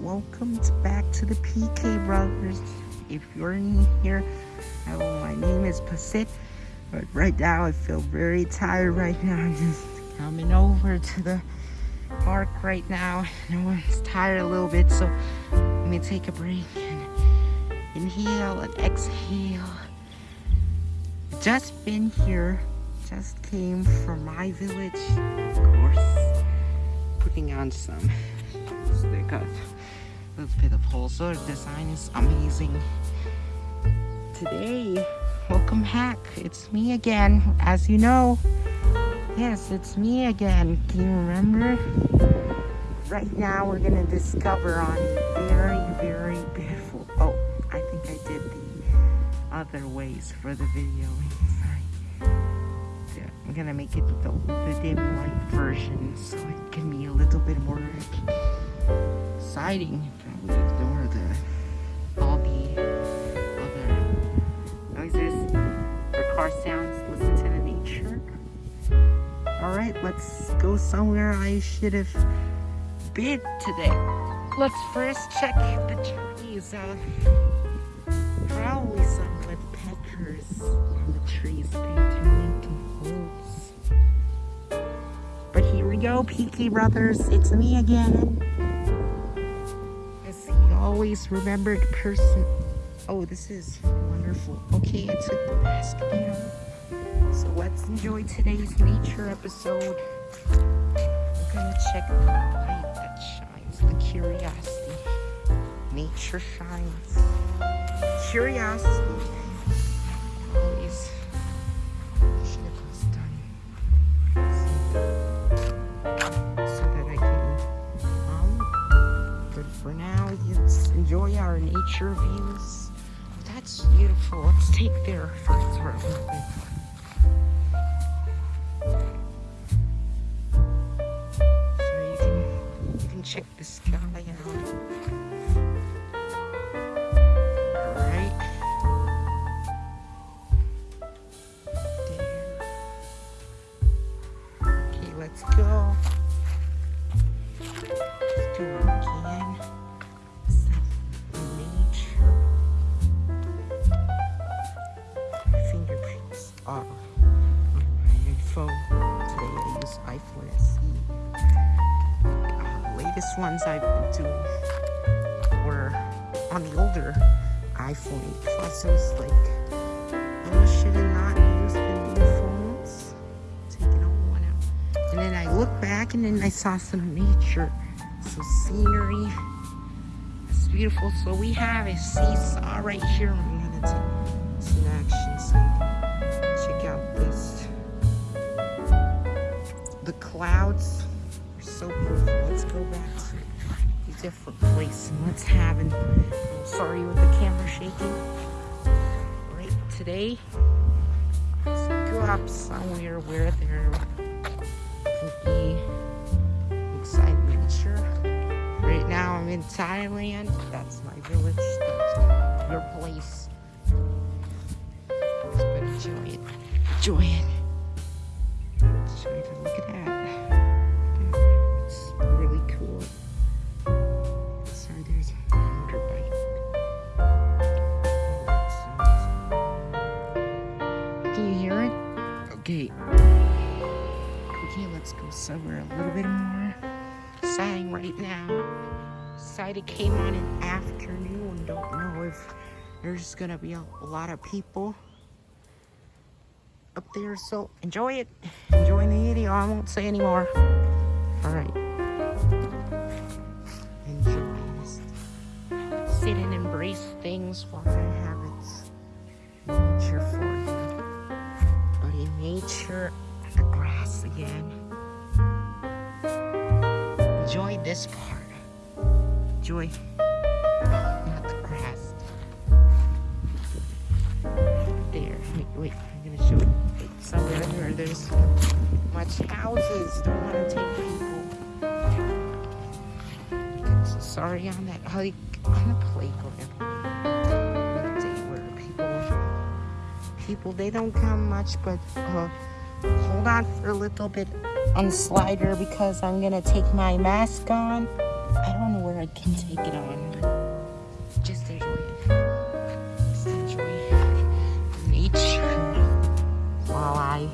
welcome back to the PK Brothers. If you're new here, my name is Pasit. But right now, I feel very tired right now. I'm just coming over to the park right now. No one's tired a little bit, so let me take a break and inhale and exhale. Just been here, just came from my village, of course, putting on some got little bit of wholesale design is amazing. Today, welcome back. It's me again. As you know, yes, it's me again. do you remember? Right now, we're gonna discover on very, very beautiful. Oh, I think I did the other ways for the video. I'm gonna make it the, the dim light version so it can be a little bit more exciting. Ignore the all the other noises car sounds. Listen to the nature. All right, let's go somewhere I should have been today. Let's first check the trees. Uh, probably some woodpeckers on the trees. They turn into holes. But here we go, PK Brothers. It's me again always remembered person. Oh, this is wonderful. Okay, I took the mask down. So let's enjoy today's nature episode. We're gonna check the light that shines, the curiosity. Nature shines. Curiosity. Enjoy our nature views. That's beautiful. Let's take their first bit. So you can check the sky out. My phone. Today I use iPhone SE. Uh, latest ones I've been doing were on the older iPhone 8 Plus. I was like, oh, should have not used the new phones. Taking old one out. And then I looked back and then I saw some nature, some scenery. It's beautiful. So we have a seesaw right here. Clouds are so beautiful. Let's go back to a different place and let's have an, I'm sorry with the camera shaking. Right today, let's go up somewhere where there could be exciting nature. Right now I'm in Thailand. That's my village. That's your place. Enjoy it. Enjoy it. Look at that. Okay, let's go somewhere a little bit more exciting right now. Decided came on an afternoon. Don't know if there's gonna be a, lot of people up there. So enjoy it. Enjoy the video. I won't say anymore. All right. Enjoy. Sit and embrace things while I have. Nature for you. Nature, the again. Enjoy this part. Enjoy. Not the grass. There. Wait, wait. I'm gonna show it somewhere where there's much houses. Don't want to take people. So sorry on that hike on the playground. Where people, people they don't come much, but uh, hold on for a little bit on the slider because I'm gonna take my mask on. I don't know where I can take it on. Just enjoy it. Just enjoy nature while I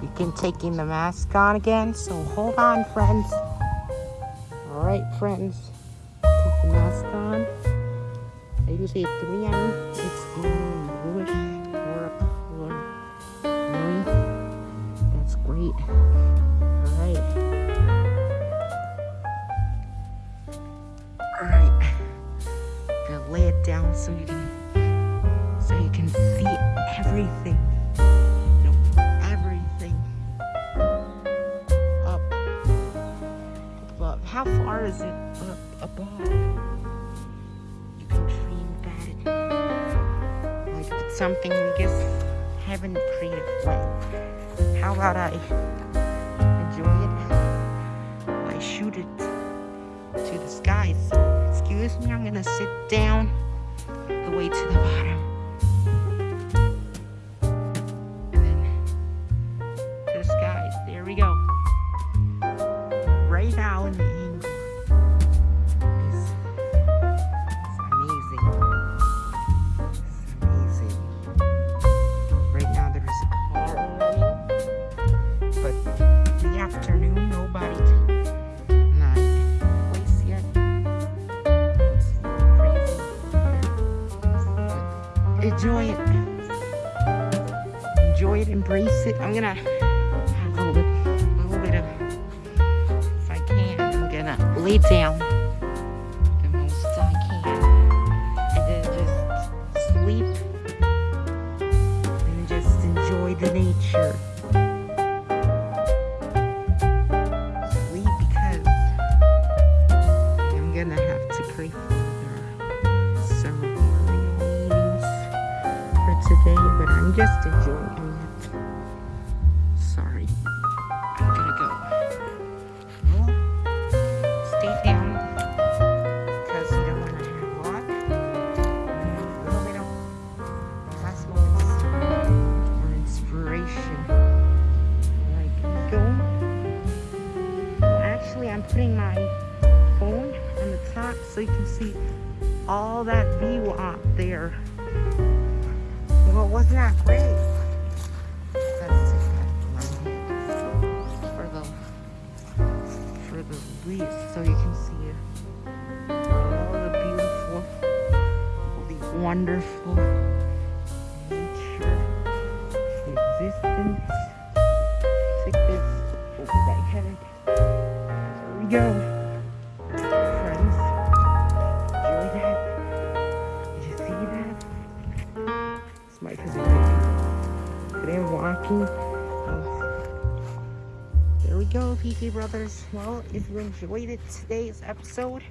begin taking the mask on again. So hold on, friends. All right, friends. Take the mask on. I usually have three on. It's bluish Great. All right. All right. Gonna lay it down so you can so you can see everything. You know, everything. Up. Above. How far is it up above? You can dream about. Like something you just haven't created for. How about I enjoy it? I shoot it to the. So, excuse me, I'm gonna sit down the way to the bottom. Enjoy it. Enjoy it, embrace it. I'm gonna have a little bit, a little bit of, if I can, I'm gonna lay down I'm just enjoying it. Sorry. I'm gonna go. Well, stay down because you don't want to have a little bit of last moments for inspiration. Like, go. Actually, I'm putting my phone on the top so you can see all that view out there. Well, wasn't that great? Let's take that my hand for the for the leaves so you can see. All the beautiful, the wonderful nature, existence. Take this over my head. There we go. Oh. There we go, PK Brothers. Well, if you enjoyed it today's episode,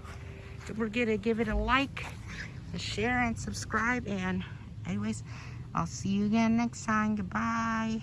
don't forget to give it a like, a share, and subscribe. And anyways, I'll see you again next time. Goodbye.